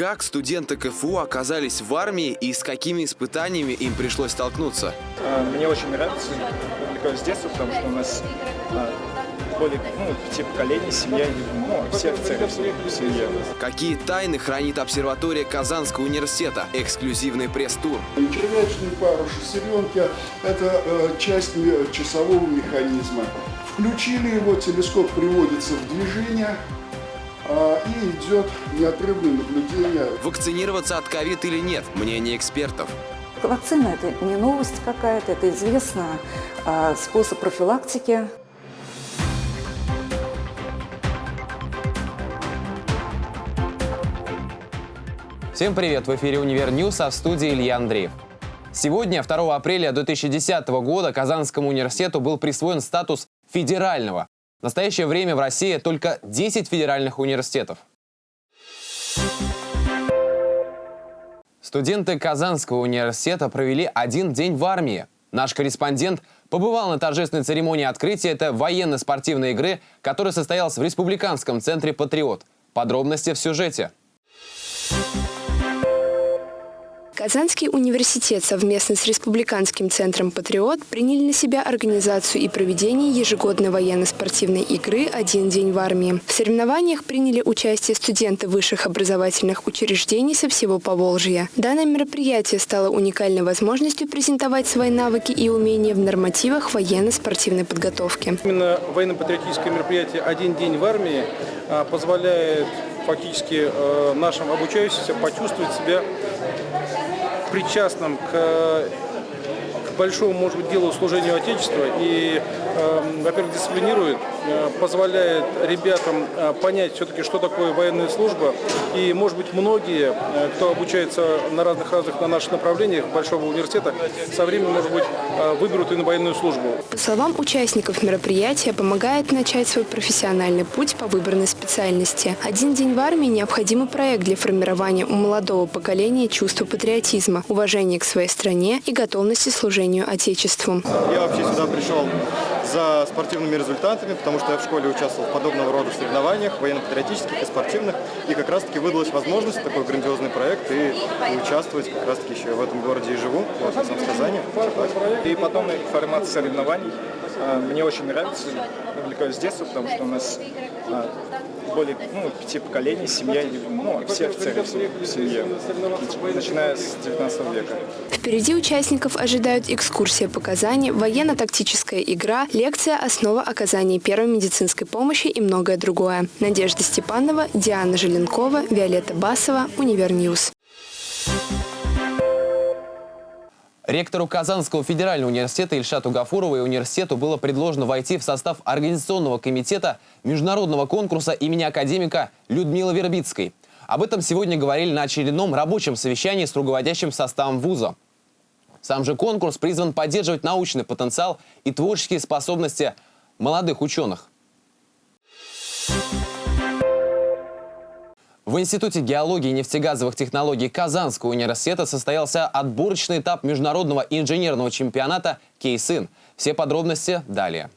Как студенты КФУ оказались в армии и с какими испытаниями им пришлось столкнуться? А, Мне очень нравится, увлекаюсь с детства, потому что у нас а, более ну, пяти поколений, семья, ну, все офицеры в семье. Какие тайны хранит обсерватория Казанского университета? Эксклюзивный пресс-тур. Червячные пары шестеренки – это э, часть часового механизма. Включили его, телескоп приводится в движение и идет неотрывное наблюдение Вакцинироваться от ковид или нет? Мнение экспертов. Вакцина – это не новость какая-то, это известно а, способ профилактики. Всем привет! В эфире «Универ News», а в студии Илья Андреев. Сегодня, 2 апреля 2010 года, Казанскому университету был присвоен статус федерального. В настоящее время в России только 10 федеральных университетов. Студенты Казанского университета провели один день в армии. Наш корреспондент побывал на торжественной церемонии открытия этой военно-спортивной игры, которая состоялась в Республиканском центре «Патриот». Подробности в сюжете. Казанский университет совместно с Республиканским центром «Патриот» приняли на себя организацию и проведение ежегодной военно-спортивной игры «Один день в армии». В соревнованиях приняли участие студенты высших образовательных учреждений со всего Поволжья. Данное мероприятие стало уникальной возможностью презентовать свои навыки и умения в нормативах военно-спортивной подготовки. Именно военно-патриотическое мероприятие «Один день в армии» а, позволяет фактически э, нашим обучающимся почувствовать себя причастным к, большому, может быть, делу служению Отечества и, э, во-первых, дисциплинирует, э, позволяет ребятам э, понять все-таки, что такое военная служба. И, может быть, многие, э, кто обучается на разных-разных на наших направлениях Большого университета, со временем, может быть, выберут и на военную службу. По словам участников мероприятия, помогает начать свой профессиональный путь по выбранной специальности. «Один день в армии» – необходимый проект для формирования у молодого поколения чувства патриотизма, уважения к своей стране и готовности к служению Отечеству. Я вообще сюда пришел за спортивными результатами, потому что я в школе участвовал в подобного рода соревнованиях, военно-патриотических и спортивных. И как раз-таки выдалась возможность, такой грандиозный проект, и, и участвовать как раз-таки еще в этом городе и живу, вот, в Казани. И потом формат соревнований. А, Мне очень нравится, увлекаюсь с детства, потому что у нас а, более ну, пяти поколений, семья, ну, все офицеры в семье, начиная с 19 века. Впереди участников ожидают экскурсия по Казани, военно-тактическая игра, лекция «Основа оказания первой медицинской помощи» и многое другое. Надежда Степанова, Диана Желенкова, Виолетта Басова, Универ News. Ректору Казанского федерального университета Ильшату Гафурову и университету было предложено войти в состав Организационного комитета международного конкурса имени академика Людмилы Вербицкой. Об этом сегодня говорили на очередном рабочем совещании с руководящим составом вуза. Сам же конкурс призван поддерживать научный потенциал и творческие способности молодых ученых. В Институте геологии и нефтегазовых технологий Казанского университета состоялся отборочный этап международного инженерного чемпионата «Кейсын». Все подробности далее.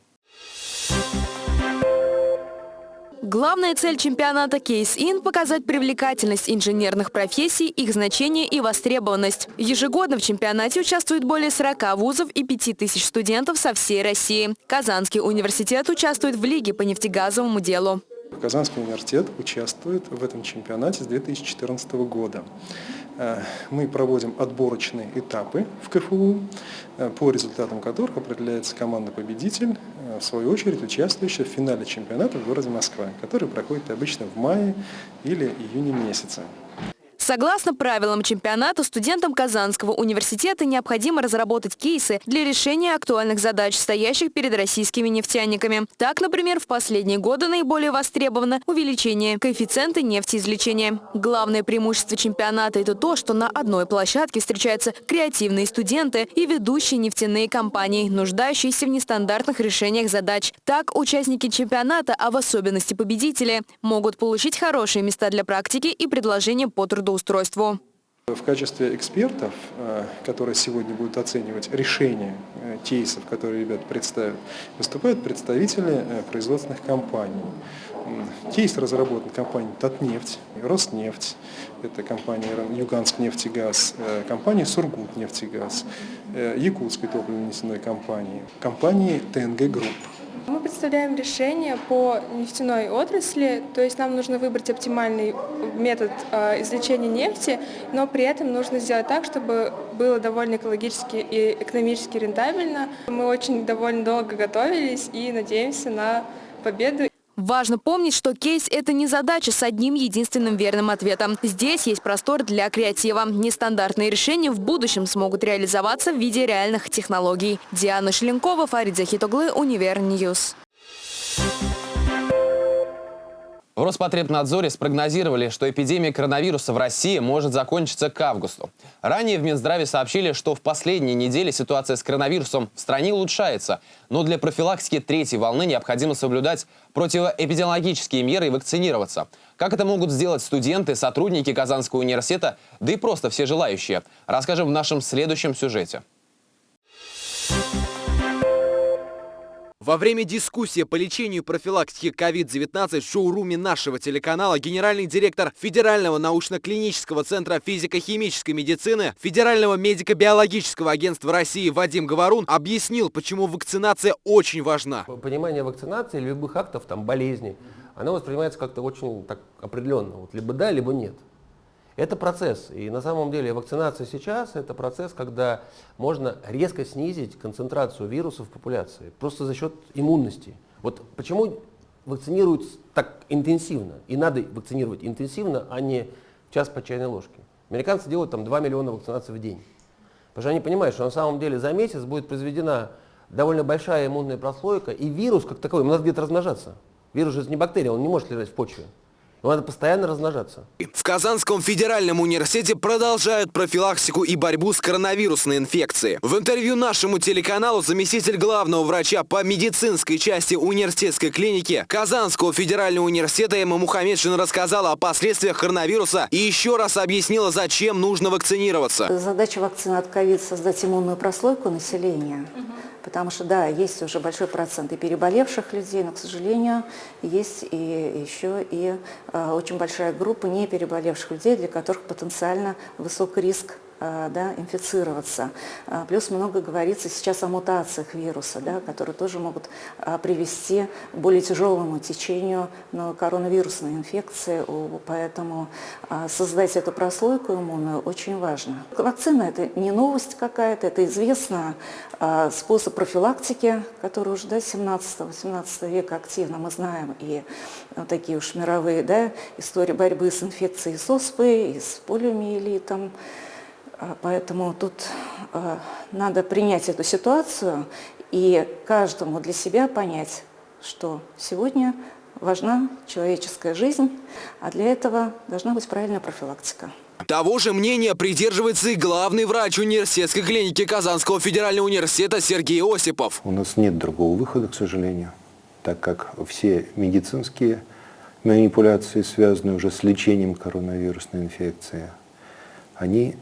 Главная цель чемпионата In – показать привлекательность инженерных профессий, их значение и востребованность. Ежегодно в чемпионате участвует более 40 вузов и 5000 студентов со всей России. Казанский университет участвует в Лиге по нефтегазовому делу. Казанский университет участвует в этом чемпионате с 2014 года. Э, Мы проводим отборочные этапы в КФУ, э, по результатам которых определяется команда-победитель, э, в свою очередь участвующая в финале чемпионата в городе Москва, который проходит обычно в мае или июне месяце. Согласно правилам чемпионата, студентам Казанского университета необходимо разработать кейсы для решения актуальных задач, стоящих перед российскими нефтяниками. Так, например, в последние годы наиболее востребовано увеличение коэффициента нефтеизвлечения. Главное преимущество чемпионата – это то, что на одной площадке встречаются креативные студенты и ведущие нефтяные компании, нуждающиеся в нестандартных решениях задач. Так, участники чемпионата, а в особенности победители, могут получить хорошие места для практики и предложения по трудоустройству. В качестве экспертов, э, которые сегодня будут оценивать решения э, кейсов, которые ребята представят, выступают представители э, производственных компаний. Кейс разработан компанией «Татнефть», «Роснефть», это компания «Юганск нефтегаз», компания «Сургут нефтегаз», Якутской топливно-нефтяной компании, компании «ТНГ Групп». Мы представляем решение по нефтяной отрасли, то есть нам нужно выбрать оптимальный метод э, извлечения нефти, но при этом нужно сделать так, чтобы было довольно экологически и экономически рентабельно. Мы очень довольно долго готовились и надеемся на победу. Важно помнить, что кейс – это не задача с одним единственным верным ответом. Здесь есть простор для креатива. Нестандартные решения в будущем смогут реализоваться в виде реальных технологий. Диана Шеленкова, Фарид Захитоглы, Универ News. В Роспотребнадзоре спрогнозировали, что эпидемия коронавируса в России может закончиться к августу. Ранее в Минздраве сообщили, что в последние недели ситуация с коронавирусом в стране улучшается, но для профилактики третьей волны необходимо соблюдать противоэпидемиологические меры и вакцинироваться. Как это могут сделать студенты, сотрудники Казанского университета, да и просто все желающие, расскажем в нашем следующем сюжете. Во время дискуссии по лечению и профилактике COVID-19 в шоуруме нашего телеканала генеральный директор Федерального научно-клинического центра физико-химической медицины Федерального медико-биологического агентства России Вадим Говорун объяснил, почему вакцинация очень важна. Понимание вакцинации любых актов, там, болезней, оно воспринимается как-то очень так определенно. Вот либо да, либо нет. Это процесс. И на самом деле вакцинация сейчас – это процесс, когда можно резко снизить концентрацию вирусов в популяции, просто за счет иммунности. Вот почему вакцинируют так интенсивно, и надо вакцинировать интенсивно, а не час по чайной ложке. Американцы делают там 2 миллиона вакцинаций в день. Потому что они понимают, что на самом деле за месяц будет произведена довольно большая иммунная прослойка, и вирус как таковой, ему надо где-то размножаться. Вирус же не бактерия, он не может лежать в почве. Надо постоянно размножаться. В Казанском федеральном университете продолжают профилактику и борьбу с коронавирусной инфекцией. В интервью нашему телеканалу заместитель главного врача по медицинской части университетской клиники Казанского федерального университета Эмма Мухаммедшина рассказала о последствиях коронавируса и еще раз объяснила, зачем нужно вакцинироваться. Задача вакцины от ковид – создать иммунную прослойку населения. Угу. Потому что, да, есть уже большой процент и переболевших людей, но, к сожалению, есть и еще и э, очень большая группа не переболевших людей, для которых потенциально высок риск да, инфицироваться. Э, плюс много говорится сейчас о мутациях вируса, да, которые тоже могут э, привести к более тяжелому течению коронавирусной инфекции, поэтому создать эту прослойку иммунную очень важно. Вакцина – это не новость какая-то, это известно способ профилактики, который уже до 17-18 века активно мы знаем, и вот такие уж мировые да, истории борьбы с инфекцией с оспой, и с полиомиелитом, поэтому тут а, надо принять эту ситуацию и каждому для себя понять, что сегодня важна человеческая жизнь, а для этого должна быть правильная профилактика. Того же мнения придерживается и главный врач университетской клиники Казанского федерального университета Сергей Осипов. У нас нет другого выхода, к сожалению, так как все медицинские манипуляции, связанные уже с лечением коронавирусной инфекции, они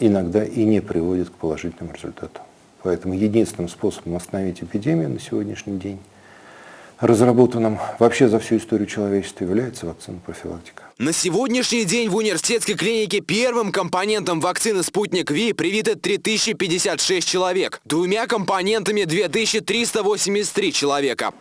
иногда и не приводит к положительному результату. Поэтому единственным способом остановить эпидемию на сегодняшний день, разработанным вообще за всю историю человечества, является вакцина профилактика. На сегодняшний день в университетской клинике первым компонентом вакцины «Спутник Ви» привиты 3056 человек, двумя компонентами 2383 человека.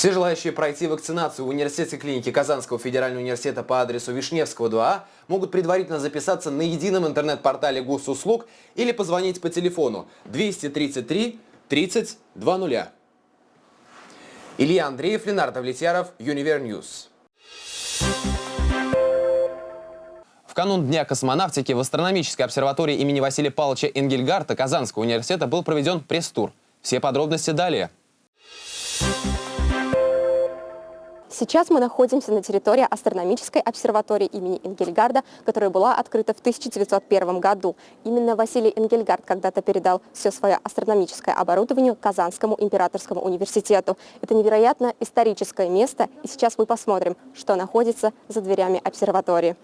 Все желающие пройти вакцинацию в университетской клинике Казанского федерального университета по адресу Вишневского 2А могут предварительно записаться на едином интернет-портале госуслуг или позвонить по телефону 233 30 20. Илья Андреев, Ленар Давлетьяров, UniverNews. В канун Дня космонавтики в астрономической обсерватории имени Василия Павловича Энгельгарта Казанского университета был проведен пресс-тур. Все подробности далее. Сейчас мы находимся на территории астрономической обсерватории имени Энгельгарда, которая была открыта в 1901 году. Именно Василий Энгельгард когда-то передал все свое астрономическое оборудование Казанскому императорскому университету. Это невероятно историческое место, и сейчас мы посмотрим, что находится за дверями обсерватории.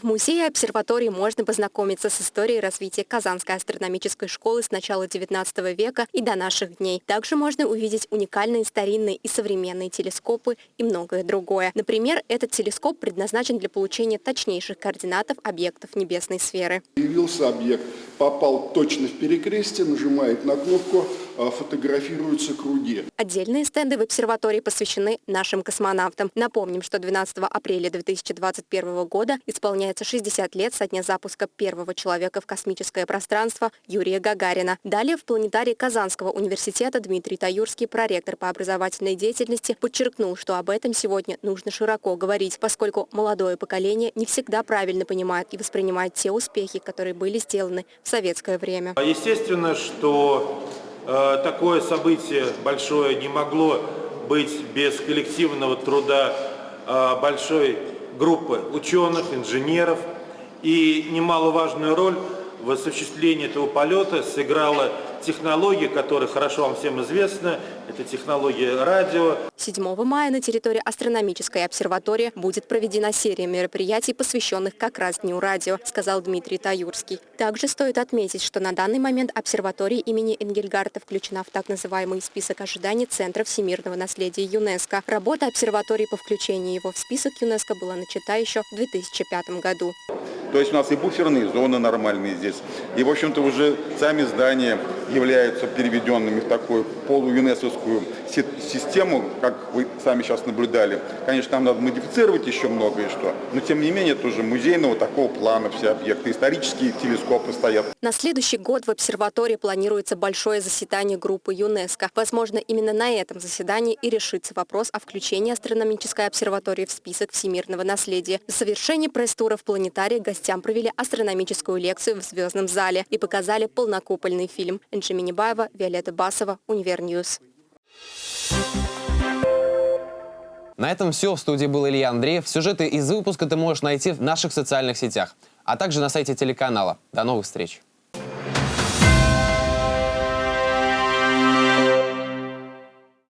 В музее обсерватории можно познакомиться с историей развития Казанской астрономической школы с начала XIX века и до наших дней. Также можно увидеть уникальные старинные и современные телескопы и многое другое. Например, этот телескоп предназначен для получения точнейших координатов объектов небесной сферы. Появился объект, попал точно в перекрестие, нажимает на кнопку, фотографируются круги. Отдельные стенды в обсерватории посвящены нашим космонавтам. Напомним, что 12 апреля 2021 года исполняется 60 лет со дня запуска первого человека в космическое пространство Юрия Гагарина. Далее в планетарии Казанского университета Дмитрий Таюрский, проректор по образовательной деятельности, подчеркнул, что об этом сегодня нужно широко говорить, поскольку молодое поколение не всегда правильно понимает и воспринимает те успехи, которые были сделаны в советское время. Естественно, что такое событие большое не могло быть без коллективного труда э, большой группы ученых, инженеров. И немаловажную роль в осуществлении этого полета сыграла технология, которая хорошо вам всем известна, это технология радио. 7 мая на территории астрономической обсерватории будет проведена серия мероприятий, посвященных как раз Дню радио, сказал Дмитрий Таюрский. Также стоит отметить, что на данный момент обсерватория имени Энгельгарта включена в так называемый список ожиданий Центра всемирного наследия ЮНЕСКо. Работа обсерватории по включению его в список ЮНЕСКо была начата еще в 2005 году. То есть у нас и буферные зоны нормальные здесь. И, в общем-то, уже сами здания являются переведенными в такую полу-юнесковскую систему, как вы сами сейчас наблюдали. Конечно, нам надо модифицировать еще многое что, но тем не менее тоже музейного такого плана все объекты. Исторические телескопы стоят. На следующий год в обсерватории планируется большое заседание группы ЮНЕСКО. Возможно, именно на этом заседании и решится вопрос о включении астрономической обсерватории в список всемирного наследия. В завершении пресс-тура в планетарии гостям провели астрономическую лекцию в звездном зале и показали полнокупольный фильм. Энджи Минибаева, Виолетта Басова, UniverNews. На этом все. В студии был Илья Андреев. Сюжеты из выпуска ты можешь найти в наших социальных сетях, а также на сайте телеканала. До новых встреч!